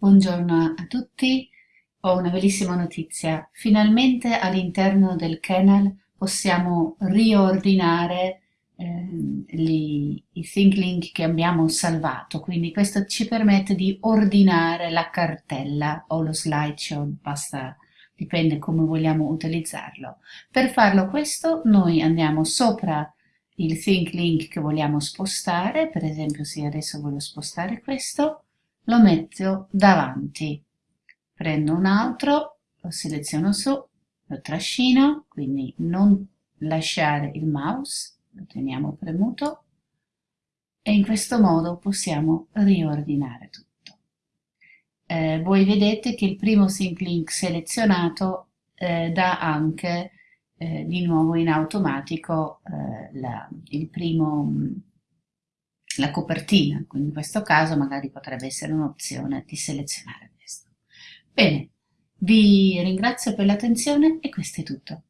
Buongiorno a tutti, ho una bellissima notizia. Finalmente all'interno del kernel possiamo riordinare eh, gli, i ThinkLink che abbiamo salvato, quindi questo ci permette di ordinare la cartella o lo slideshow, basta, dipende come vogliamo utilizzarlo. Per farlo questo noi andiamo sopra il ThinkLink che vogliamo spostare, per esempio se adesso voglio spostare questo, lo metto davanti. Prendo un altro, lo seleziono su, lo trascino, quindi non lasciare il mouse, lo teniamo premuto e in questo modo possiamo riordinare tutto. Eh, voi vedete che il primo sync link selezionato eh, dà anche eh, di nuovo in automatico eh, la, il primo la copertina, quindi in questo caso magari potrebbe essere un'opzione di selezionare questo. Bene, vi ringrazio per l'attenzione e questo è tutto.